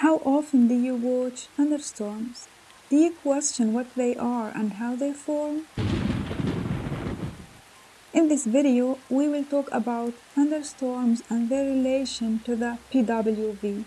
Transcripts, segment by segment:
How often do you watch thunderstorms? Do you question what they are and how they form? In this video, we will talk about thunderstorms and their relation to the PWV.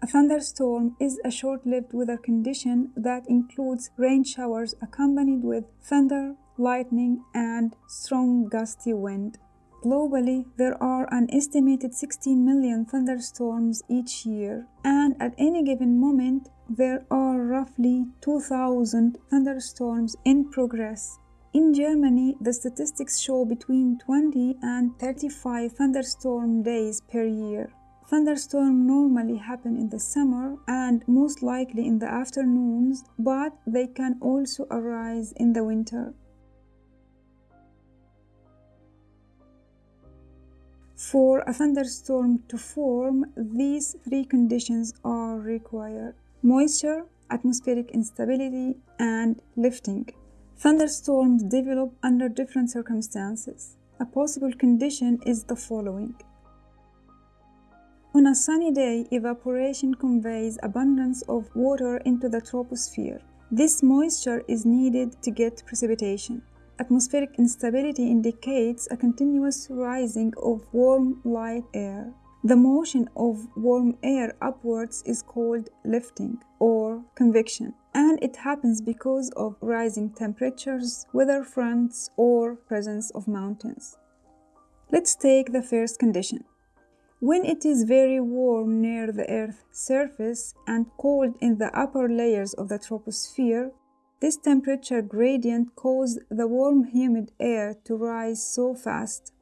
A thunderstorm is a short-lived weather condition that includes rain showers accompanied with thunder, lightning, and strong gusty wind. Globally, there are an estimated 16 million thunderstorms each year, and at any given moment, there are roughly 2,000 thunderstorms in progress. In Germany, the statistics show between 20 and 35 thunderstorm days per year. Thunderstorms normally happen in the summer and most likely in the afternoons, but they can also arise in the winter. For a thunderstorm to form, these three conditions are required moisture, atmospheric instability, and lifting. Thunderstorms develop under different circumstances. A possible condition is the following. On a sunny day, evaporation conveys abundance of water into the troposphere. This moisture is needed to get precipitation. Atmospheric instability indicates a continuous rising of warm light air. The motion of warm air upwards is called lifting or convection, and it happens because of rising temperatures, weather fronts, or presence of mountains. Let's take the first condition. When it is very warm near the Earth's surface and cold in the upper layers of the troposphere, this temperature gradient causes the warm humid air to rise so fast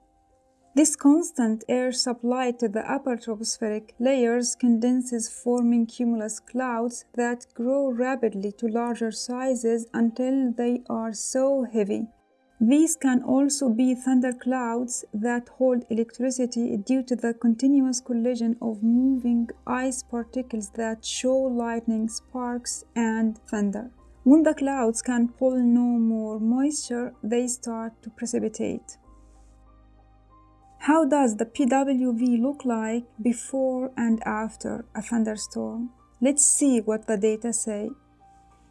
this constant air supply to the upper tropospheric layers condenses forming cumulus clouds that grow rapidly to larger sizes until they are so heavy. These can also be thunderclouds that hold electricity due to the continuous collision of moving ice particles that show lightning sparks and thunder. When the clouds can pull no more moisture, they start to precipitate. How does the PWV look like before and after a thunderstorm? Let's see what the data say.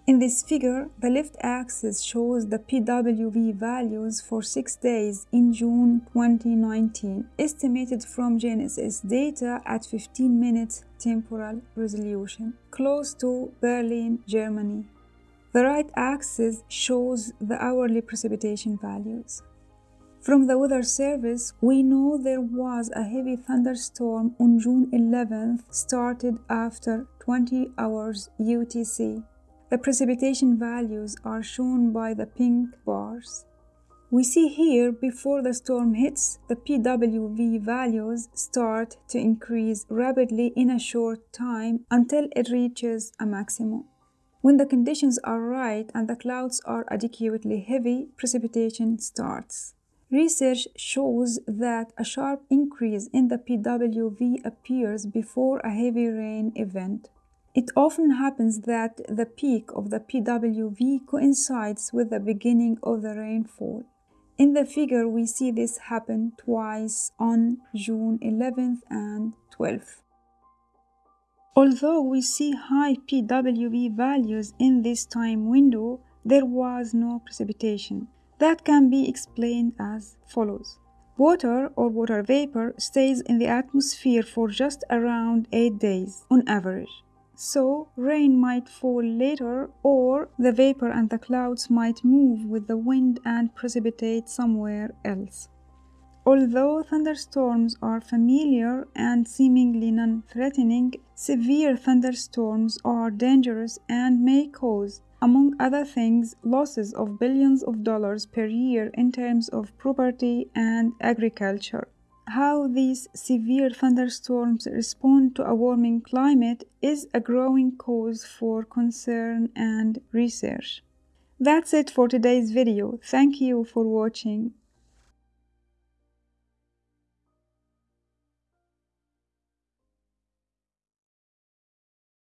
In this figure, the left axis shows the PWV values for 6 days in June 2019, estimated from GNSS data at 15 minutes temporal resolution, close to Berlin, Germany. The right axis shows the hourly precipitation values. From the Weather Service, we know there was a heavy thunderstorm on June 11th, started after 20 hours UTC. The precipitation values are shown by the pink bars. We see here before the storm hits, the PWV values start to increase rapidly in a short time until it reaches a maximum. When the conditions are right and the clouds are adequately heavy, precipitation starts. Research shows that a sharp increase in the PWV appears before a heavy rain event. It often happens that the peak of the PWV coincides with the beginning of the rainfall. In the figure, we see this happen twice on June 11th and 12th. Although we see high PWV values in this time window, there was no precipitation. That can be explained as follows. Water or water vapor stays in the atmosphere for just around 8 days on average. So, rain might fall later, or the vapor and the clouds might move with the wind and precipitate somewhere else. Although thunderstorms are familiar and seemingly non threatening, severe thunderstorms are dangerous and may cause among other things, losses of billions of dollars per year in terms of property and agriculture. How these severe thunderstorms respond to a warming climate is a growing cause for concern and research. That's it for today's video. Thank you for watching.